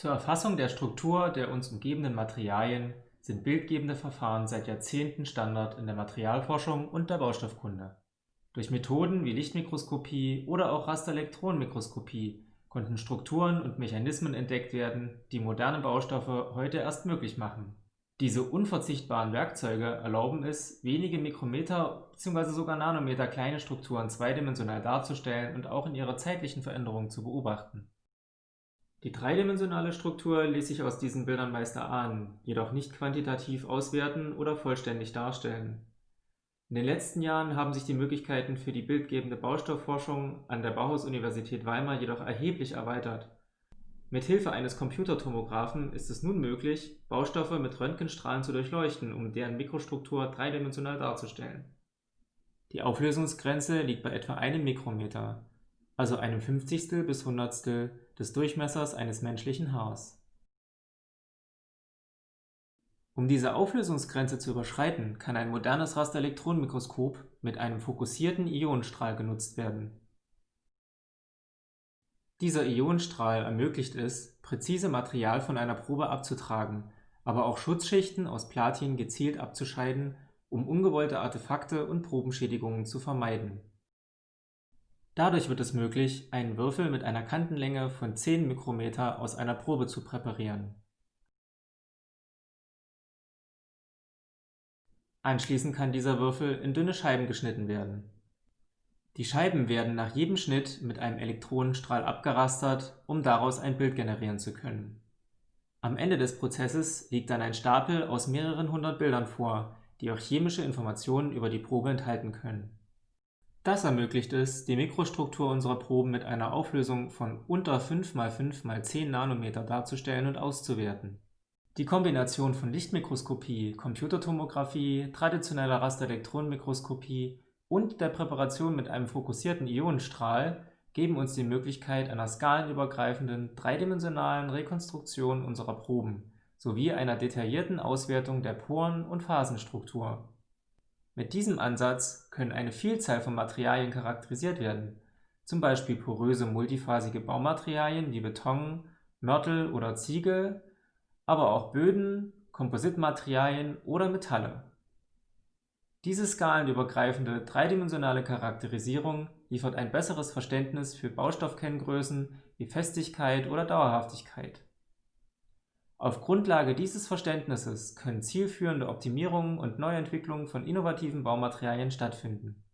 Zur Erfassung der Struktur der uns umgebenden Materialien sind bildgebende Verfahren seit Jahrzehnten Standard in der Materialforschung und der Baustoffkunde. Durch Methoden wie Lichtmikroskopie oder auch Rasterelektronenmikroskopie konnten Strukturen und Mechanismen entdeckt werden, die moderne Baustoffe heute erst möglich machen. Diese unverzichtbaren Werkzeuge erlauben es, wenige Mikrometer bzw. sogar Nanometer kleine Strukturen zweidimensional darzustellen und auch in ihrer zeitlichen Veränderung zu beobachten die dreidimensionale Struktur ließ sich aus diesen Bildern meist erahnen, jedoch nicht quantitativ auswerten oder vollständig darstellen. In den letzten Jahren haben sich die Möglichkeiten für die bildgebende Baustoffforschung an der Bauhaus-Universität Weimar jedoch erheblich erweitert. Mit Hilfe eines Computertomographen ist es nun möglich, Baustoffe mit Röntgenstrahlen zu durchleuchten, um deren Mikrostruktur dreidimensional darzustellen. Die Auflösungsgrenze liegt bei etwa einem Mikrometer, also einem Fünfzigstel bis Hundertstel des Durchmessers eines menschlichen Haars. Um diese Auflösungsgrenze zu überschreiten, kann ein modernes Rasterelektronenmikroskop mit einem fokussierten Ionenstrahl genutzt werden. Dieser Ionenstrahl ermöglicht es, präzise Material von einer Probe abzutragen, aber auch Schutzschichten aus Platin gezielt abzuscheiden, um ungewollte Artefakte und Probenschädigungen zu vermeiden Dadurch wird es möglich, einen Würfel mit einer Kantenlänge von 10 Mikrometer aus einer Probe zu präparieren. Anschließend kann dieser Würfel in dünne Scheiben geschnitten werden. Die Scheiben werden nach jedem Schnitt mit einem Elektronenstrahl abgerastert, um daraus ein Bild generieren zu können. Am Ende des Prozesses liegt dann ein Stapel aus mehreren hundert Bildern vor, die auch chemische Informationen über die Probe enthalten können das ermöglicht es, die Mikrostruktur unserer Proben mit einer Auflösung von unter 5 x 5 x 10 Nanometer darzustellen und auszuwerten. Die Kombination von Lichtmikroskopie, Computertomographie, traditioneller Rasterelektronenmikroskopie und der Präparation mit einem fokussierten Ionenstrahl geben uns die Möglichkeit einer skalenübergreifenden, dreidimensionalen Rekonstruktion unserer Proben sowie einer detaillierten Auswertung der Poren und Phasenstruktur mit diesem Ansatz können eine Vielzahl von Materialien charakterisiert werden, zum Beispiel poröse multiphasige Baumaterialien wie Beton, Mörtel oder Ziegel, aber auch Böden, Kompositmaterialien oder Metalle. Diese skalenübergreifende dreidimensionale Charakterisierung liefert ein besseres Verständnis für Baustoffkenngrößen wie Festigkeit oder Dauerhaftigkeit auf Grundlage dieses Verständnisses können zielführende Optimierungen und Neuentwicklungen von innovativen Baumaterialien stattfinden